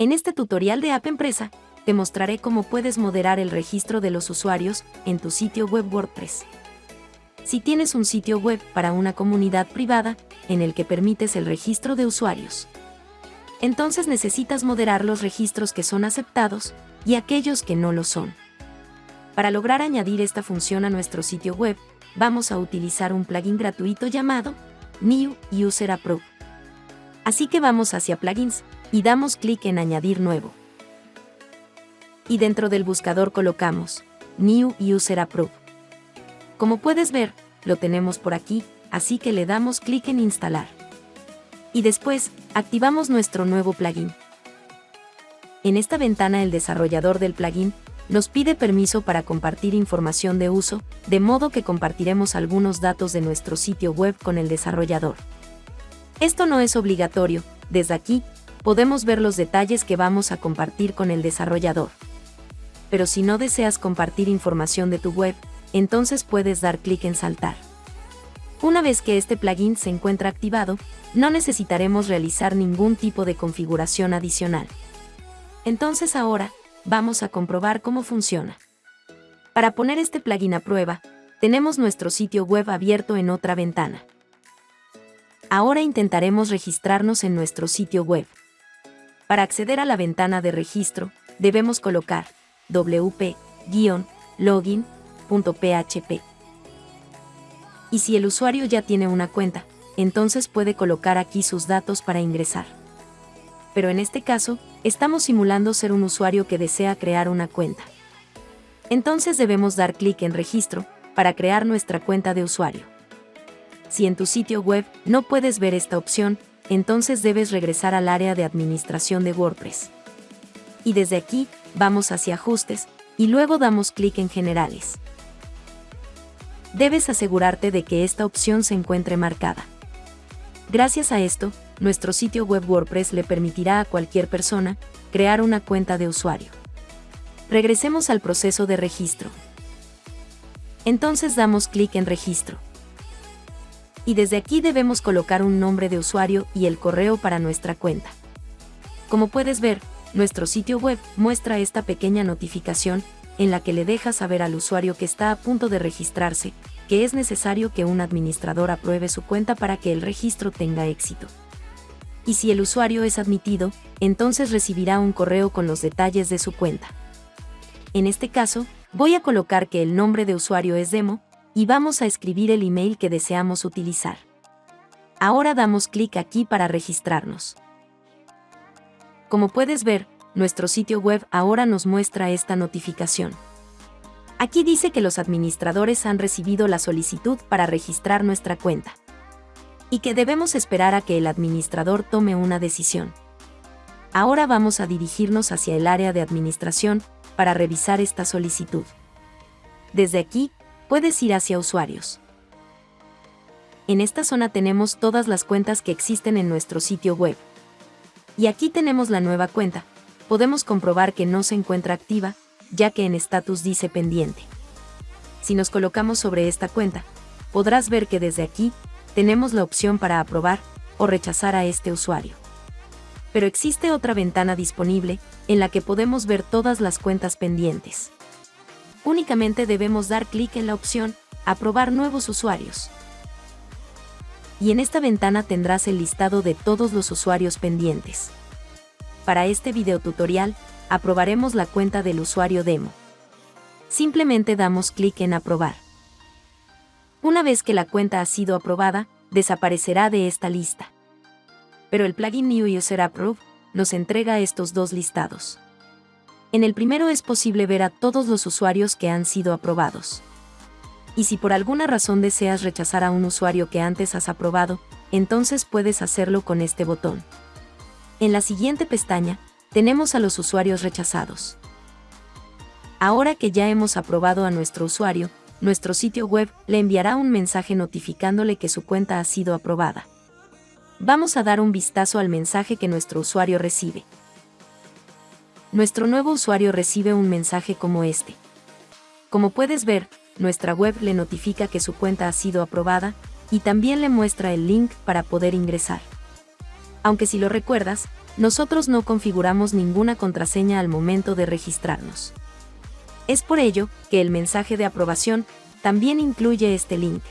En este tutorial de App Empresa, te mostraré cómo puedes moderar el registro de los usuarios en tu sitio web WordPress. Si tienes un sitio web para una comunidad privada en el que permites el registro de usuarios, entonces necesitas moderar los registros que son aceptados y aquellos que no lo son. Para lograr añadir esta función a nuestro sitio web, vamos a utilizar un plugin gratuito llamado New User Approve. Así que vamos hacia Plugins y damos clic en Añadir nuevo. Y dentro del buscador colocamos New User Approve. Como puedes ver, lo tenemos por aquí, así que le damos clic en Instalar. Y después, activamos nuestro nuevo plugin. En esta ventana el desarrollador del plugin nos pide permiso para compartir información de uso, de modo que compartiremos algunos datos de nuestro sitio web con el desarrollador. Esto no es obligatorio, desde aquí, podemos ver los detalles que vamos a compartir con el desarrollador. Pero si no deseas compartir información de tu web, entonces puedes dar clic en Saltar. Una vez que este plugin se encuentra activado, no necesitaremos realizar ningún tipo de configuración adicional. Entonces ahora, vamos a comprobar cómo funciona. Para poner este plugin a prueba, tenemos nuestro sitio web abierto en otra ventana. Ahora intentaremos registrarnos en nuestro sitio web. Para acceder a la ventana de registro, debemos colocar wp-login.php. Y si el usuario ya tiene una cuenta, entonces puede colocar aquí sus datos para ingresar. Pero en este caso, estamos simulando ser un usuario que desea crear una cuenta. Entonces debemos dar clic en Registro para crear nuestra cuenta de usuario. Si en tu sitio web no puedes ver esta opción, entonces debes regresar al área de administración de WordPress. Y desde aquí, vamos hacia Ajustes, y luego damos clic en Generales. Debes asegurarte de que esta opción se encuentre marcada. Gracias a esto, nuestro sitio web WordPress le permitirá a cualquier persona crear una cuenta de usuario. Regresemos al proceso de registro. Entonces damos clic en Registro y desde aquí debemos colocar un nombre de usuario y el correo para nuestra cuenta. Como puedes ver, nuestro sitio web muestra esta pequeña notificación en la que le deja saber al usuario que está a punto de registrarse, que es necesario que un administrador apruebe su cuenta para que el registro tenga éxito. Y si el usuario es admitido, entonces recibirá un correo con los detalles de su cuenta. En este caso, voy a colocar que el nombre de usuario es demo, y vamos a escribir el email que deseamos utilizar. Ahora damos clic aquí para registrarnos. Como puedes ver, nuestro sitio web ahora nos muestra esta notificación. Aquí dice que los administradores han recibido la solicitud para registrar nuestra cuenta y que debemos esperar a que el administrador tome una decisión. Ahora vamos a dirigirnos hacia el área de administración para revisar esta solicitud. Desde aquí, puedes ir hacia usuarios. En esta zona tenemos todas las cuentas que existen en nuestro sitio web. Y aquí tenemos la nueva cuenta. Podemos comprobar que no se encuentra activa, ya que en status dice pendiente. Si nos colocamos sobre esta cuenta, podrás ver que desde aquí, tenemos la opción para aprobar o rechazar a este usuario. Pero existe otra ventana disponible, en la que podemos ver todas las cuentas pendientes únicamente debemos dar clic en la opción Aprobar nuevos usuarios. Y en esta ventana tendrás el listado de todos los usuarios pendientes. Para este video tutorial, aprobaremos la cuenta del usuario demo. Simplemente damos clic en Aprobar. Una vez que la cuenta ha sido aprobada, desaparecerá de esta lista. Pero el plugin New User Approve nos entrega estos dos listados. En el primero es posible ver a todos los usuarios que han sido aprobados. Y si por alguna razón deseas rechazar a un usuario que antes has aprobado, entonces puedes hacerlo con este botón. En la siguiente pestaña, tenemos a los usuarios rechazados. Ahora que ya hemos aprobado a nuestro usuario, nuestro sitio web le enviará un mensaje notificándole que su cuenta ha sido aprobada. Vamos a dar un vistazo al mensaje que nuestro usuario recibe nuestro nuevo usuario recibe un mensaje como este. Como puedes ver, nuestra web le notifica que su cuenta ha sido aprobada, y también le muestra el link para poder ingresar. Aunque si lo recuerdas, nosotros no configuramos ninguna contraseña al momento de registrarnos. Es por ello que el mensaje de aprobación también incluye este link.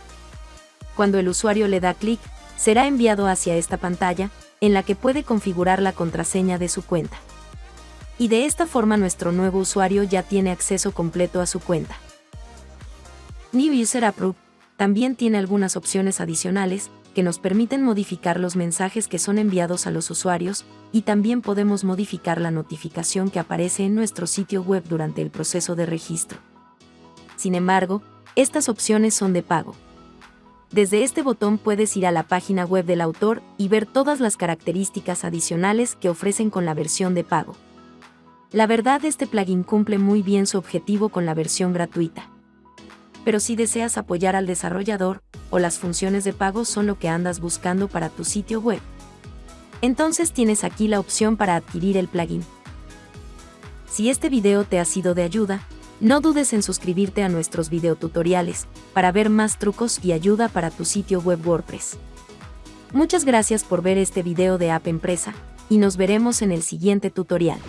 Cuando el usuario le da clic, será enviado hacia esta pantalla, en la que puede configurar la contraseña de su cuenta. Y de esta forma nuestro nuevo usuario ya tiene acceso completo a su cuenta. New User Approved también tiene algunas opciones adicionales que nos permiten modificar los mensajes que son enviados a los usuarios y también podemos modificar la notificación que aparece en nuestro sitio web durante el proceso de registro. Sin embargo, estas opciones son de pago. Desde este botón puedes ir a la página web del autor y ver todas las características adicionales que ofrecen con la versión de pago. La verdad este plugin cumple muy bien su objetivo con la versión gratuita pero si deseas apoyar al desarrollador, o las funciones de pago son lo que andas buscando para tu sitio web. Entonces tienes aquí la opción para adquirir el plugin. Si este video te ha sido de ayuda, no dudes en suscribirte a nuestros videotutoriales para ver más trucos y ayuda para tu sitio web WordPress. Muchas gracias por ver este video de App Empresa, y nos veremos en el siguiente tutorial.